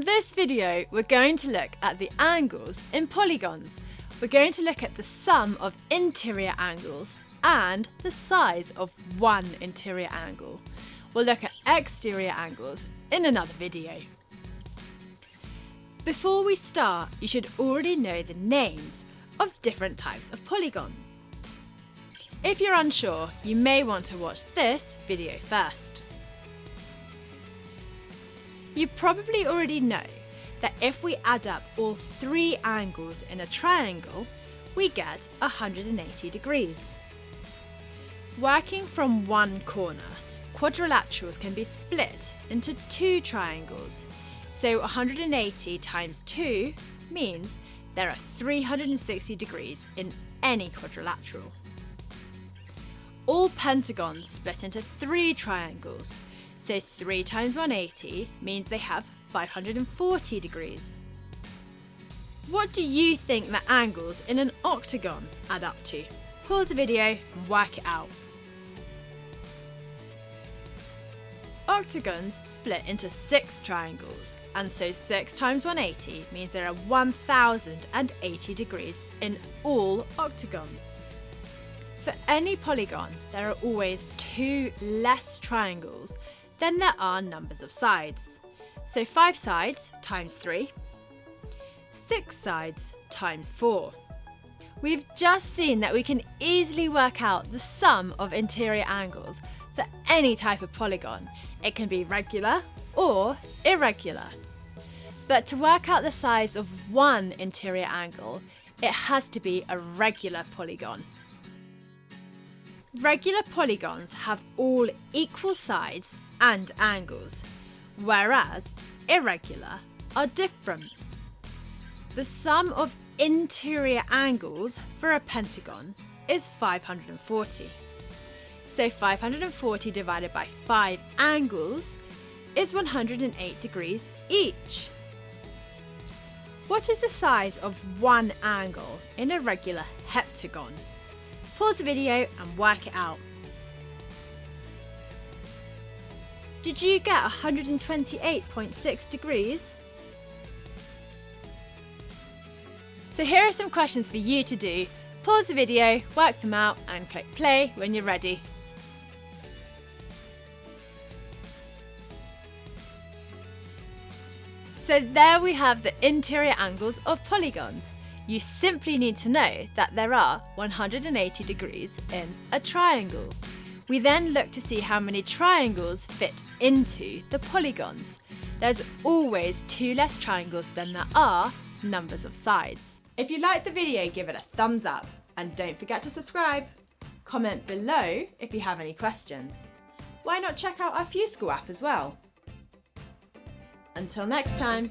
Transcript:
this video, we're going to look at the angles in polygons. We're going to look at the sum of interior angles and the size of one interior angle. We'll look at exterior angles in another video. Before we start, you should already know the names of different types of polygons. If you're unsure, you may want to watch this video first. You probably already know that if we add up all three angles in a triangle, we get 180 degrees. Working from one corner, quadrilaterals can be split into two triangles. So 180 times 2 means there are 360 degrees in any quadrilateral. All pentagons split into three triangles, so 3 times 180 means they have 540 degrees. What do you think the angles in an octagon add up to? Pause the video and work it out. Octagons split into six triangles, and so 6 times 180 means there are 1080 degrees in all octagons. For any polygon, there are always two less triangles than there are numbers of sides. So 5 sides times 3, 6 sides times 4. We've just seen that we can easily work out the sum of interior angles for any type of polygon. It can be regular or irregular. But to work out the size of one interior angle, it has to be a regular polygon. Regular polygons have all equal sides and angles, whereas irregular are different. The sum of interior angles for a pentagon is 540. So 540 divided by 5 angles is 108 degrees each. What is the size of one angle in a regular heptagon? Pause the video and work it out. Did you get 128.6 degrees? So here are some questions for you to do. Pause the video, work them out and click play when you're ready. So there we have the interior angles of polygons. You simply need to know that there are 180 degrees in a triangle. We then look to see how many triangles fit into the polygons. There's always two less triangles than there are numbers of sides. If you liked the video, give it a thumbs up and don't forget to subscribe. Comment below if you have any questions. Why not check out our FuseSchool app as well? Until next time.